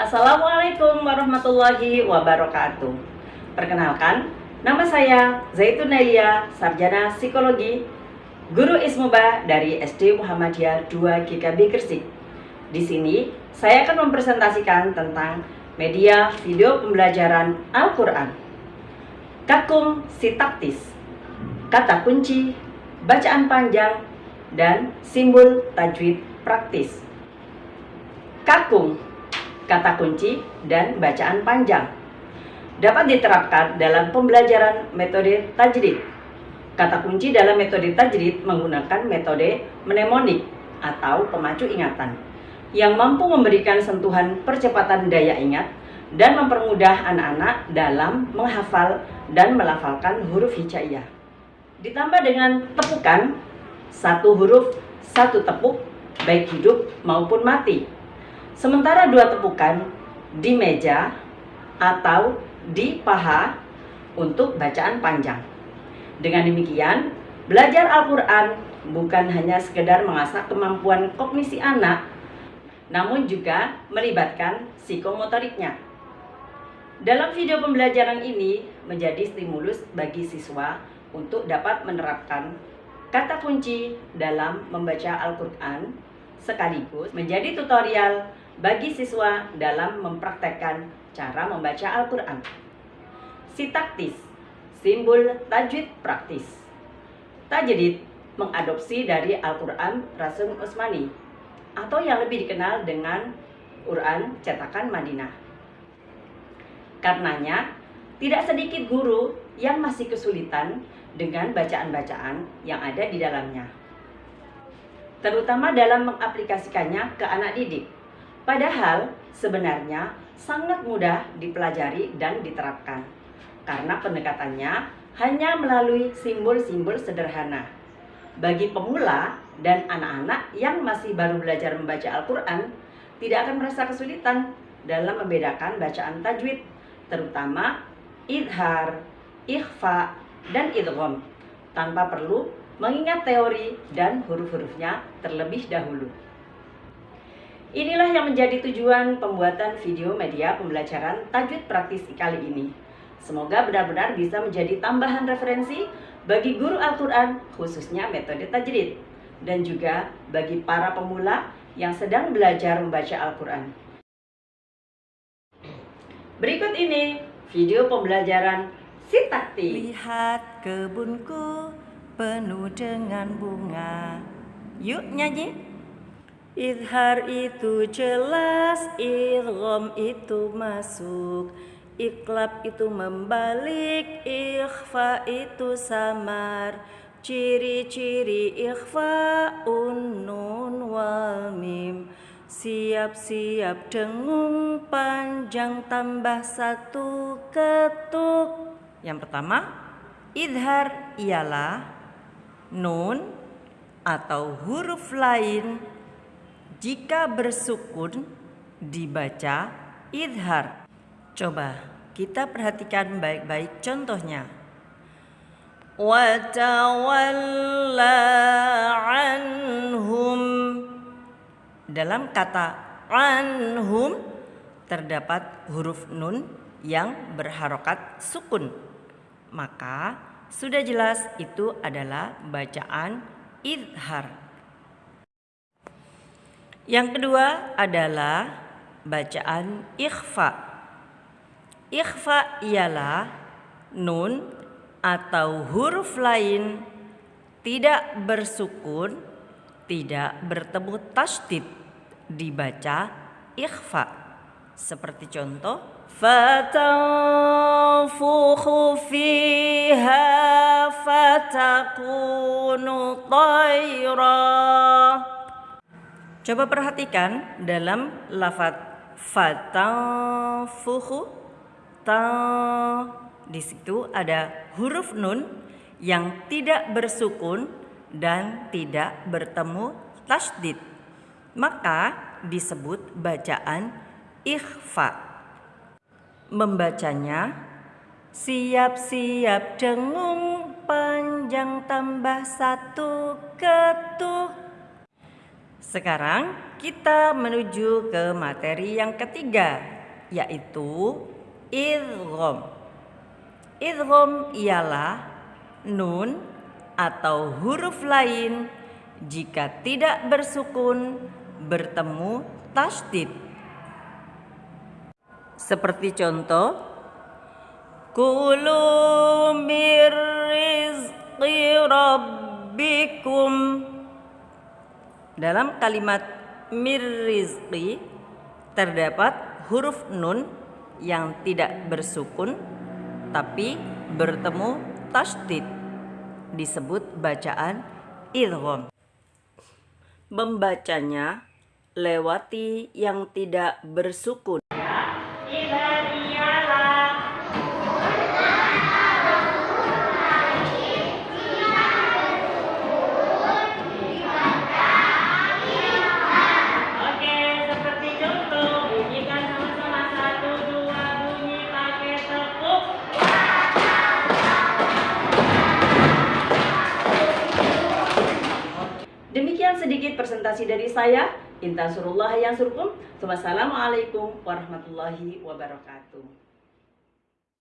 Assalamualaikum warahmatullahi wabarakatuh. Perkenalkan, nama saya Zaitun Sarjana Psikologi, Guru Ismuba dari SD Muhammadiyah 2 GKB Gresik. Di sini, saya akan mempresentasikan tentang media video pembelajaran Al-Quran. Kakum sitaktis, kata kunci, bacaan panjang, dan simbol tajwid praktis. Kakum, kata kunci, dan bacaan panjang dapat diterapkan dalam pembelajaran metode tajrid. Kata kunci dalam metode tajrid menggunakan metode mnemonik atau pemacu ingatan yang mampu memberikan sentuhan percepatan daya ingat dan mempermudah anak-anak dalam menghafal dan melafalkan huruf hijaiyah. Ditambah dengan tepukan, satu huruf, satu tepuk, baik hidup maupun mati. Sementara dua tepukan di meja atau di paha untuk bacaan panjang. Dengan demikian, belajar Al-Quran bukan hanya sekedar mengasah kemampuan kognisi anak, namun juga melibatkan psikomotoriknya. Dalam video pembelajaran ini menjadi stimulus bagi siswa untuk dapat menerapkan kata kunci dalam membaca Al-Quran sekaligus menjadi tutorial bagi siswa dalam mempraktekkan cara membaca Al-Quran. Sitaktis, simbol tajwid praktis. Tajwid mengadopsi dari Al-Quran Rasul Utsmani atau yang lebih dikenal dengan Quran cetakan Madinah. Karenanya, tidak sedikit guru yang masih kesulitan dengan bacaan-bacaan yang ada di dalamnya. Terutama dalam mengaplikasikannya ke anak didik. Padahal sebenarnya sangat mudah dipelajari dan diterapkan karena pendekatannya hanya melalui simbol-simbol sederhana. Bagi pemula dan anak-anak yang masih baru belajar membaca Al-Quran, tidak akan merasa kesulitan dalam membedakan bacaan tajwid, terutama idhar, ikhfa, dan idgham, tanpa perlu mengingat teori dan huruf-hurufnya terlebih dahulu. Inilah yang menjadi tujuan pembuatan video media pembelajaran tajwid praktis kali ini. Semoga benar-benar bisa menjadi tambahan referensi bagi guru Al-Quran khususnya metode tajwid dan juga bagi para pemula yang sedang belajar membaca Al-Quran. Berikut ini video pembelajaran Sitakti. Lihat kebunku penuh dengan bunga. Yuk nyanyi. Idhar itu jelas, idgham itu masuk, iklab itu membalik, ikhfa itu samar. Ciri-ciri ikhfa unnun wal mim. Siap-siap dengung panjang tambah satu ketuk. Yang pertama, idhar ialah nun atau huruf lain jika bersukun dibaca idhar. Coba kita perhatikan baik-baik contohnya. Watawalla anhum. Dalam kata anhum terdapat huruf nun yang berharokat sukun. Maka sudah jelas itu adalah bacaan idhar. Yang kedua adalah bacaan ikhfa. Ikhfa ialah nun atau huruf lain tidak bersukun, tidak bertemu tasdid dibaca ikhfa. Seperti contoh fatanfukhu fiha fatakunu tayra Coba perhatikan dalam lafat fatanfuhu ta di situ ada huruf nun yang tidak bersukun dan tidak bertemu tasdid. Maka disebut bacaan ikhfa. Membacanya siap-siap dengung panjang tambah satu ketuk Sekarang kita menuju ke materi yang ketiga, yaitu idgham. Idgham ialah nun atau huruf lain jika tidak bersukun bertemu tasdid. Seperti contoh, Kulu mir rizqi rabbikum dalam kalimat mirrizqi terdapat huruf nun yang tidak bersukun tapi bertemu tasdid disebut bacaan idgham. Membacanya lewati yang tidak bersukun. Sedikit presentasi dari saya. Intan surullah yang surkum. Wassalamualaikum warahmatullahi wabarakatuh.